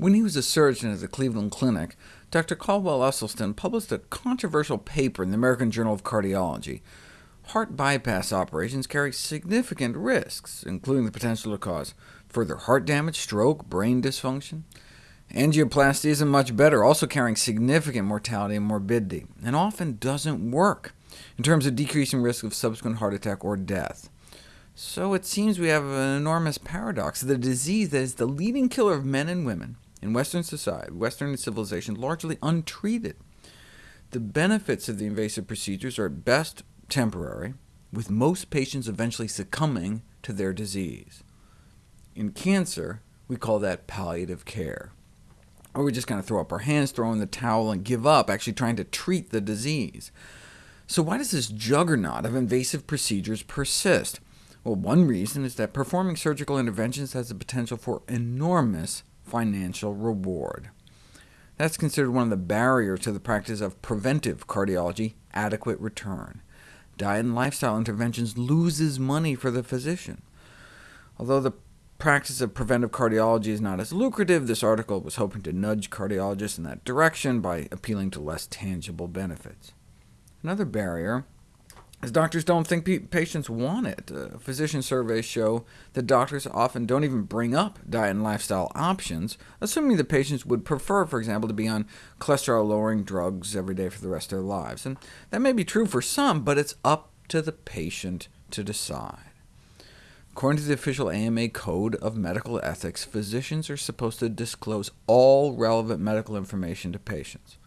When he was a surgeon at the Cleveland Clinic, Dr. Caldwell Esselstyn published a controversial paper in the American Journal of Cardiology. Heart bypass operations carry significant risks, including the potential to cause further heart damage, stroke, brain dysfunction. Angioplasty isn't much better, also carrying significant mortality and morbidity, and often doesn't work in terms of decreasing risk of subsequent heart attack or death. So it seems we have an enormous paradox. The disease that is the leading killer of men and women in Western society, Western civilization, largely untreated. The benefits of the invasive procedures are at best temporary, with most patients eventually succumbing to their disease. In cancer, we call that palliative care, or we just kind of throw up our hands, throw in the towel, and give up, actually trying to treat the disease. So why does this juggernaut of invasive procedures persist? Well, one reason is that performing surgical interventions has the potential for enormous financial reward. That's considered one of the barriers to the practice of preventive cardiology, adequate return. Diet and lifestyle interventions loses money for the physician. Although the practice of preventive cardiology is not as lucrative, this article was hoping to nudge cardiologists in that direction by appealing to less tangible benefits. Another barrier as doctors don't think patients want it. Uh, physician surveys show that doctors often don't even bring up diet and lifestyle options, assuming the patients would prefer, for example, to be on cholesterol-lowering drugs every day for the rest of their lives. And that may be true for some, but it's up to the patient to decide. According to the official AMA Code of Medical Ethics, physicians are supposed to disclose all relevant medical information to patients.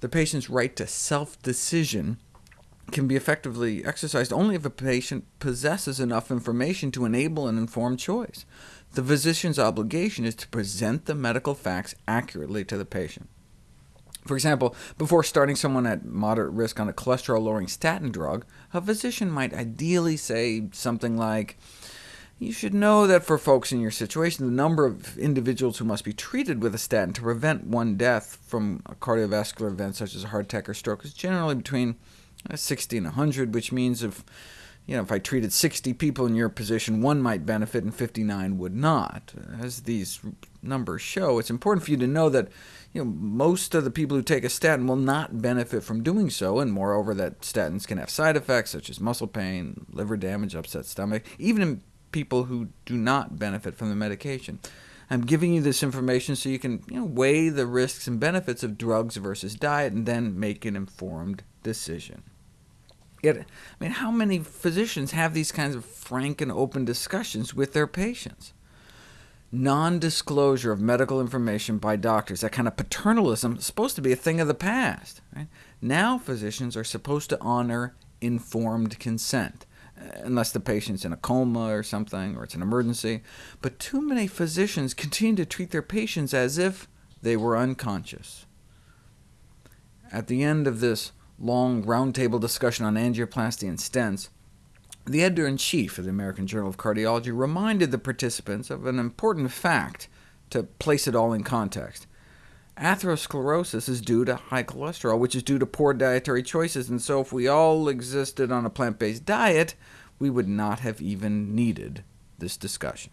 The patient's right to self-decision can be effectively exercised only if a patient possesses enough information to enable an informed choice. The physician's obligation is to present the medical facts accurately to the patient. For example, before starting someone at moderate risk on a cholesterol-lowering statin drug, a physician might ideally say something like, you should know that for folks in your situation, the number of individuals who must be treated with a statin to prevent one death from a cardiovascular event such as a heart attack or stroke is generally between Uh, 60 and 100, which means if, you know, if I treated 60 people in your position, one might benefit and 59 would not. As these numbers show, it's important for you to know that you know, most of the people who take a statin will not benefit from doing so, and moreover that statins can have side effects such as muscle pain, liver damage, upset stomach, even in people who do not benefit from the medication. I'm giving you this information so you can you know, weigh the risks and benefits of drugs versus diet, and then make an informed decision. Yet, I mean, how many physicians have these kinds of frank and open discussions with their patients? Non-disclosure of medical information by doctors, that kind of paternalism, is supposed to be a thing of the past. Right? Now physicians are supposed to honor informed consent, unless the patient's in a coma or something, or it's an emergency. But too many physicians continue to treat their patients as if they were unconscious. At the end of this long roundtable discussion on angioplasty and stents, the editor-in-chief of the American Journal of Cardiology reminded the participants of an important fact to place it all in context. Atherosclerosis is due to high cholesterol, which is due to poor dietary choices, and so if we all existed on a plant-based diet, we would not have even needed this discussion.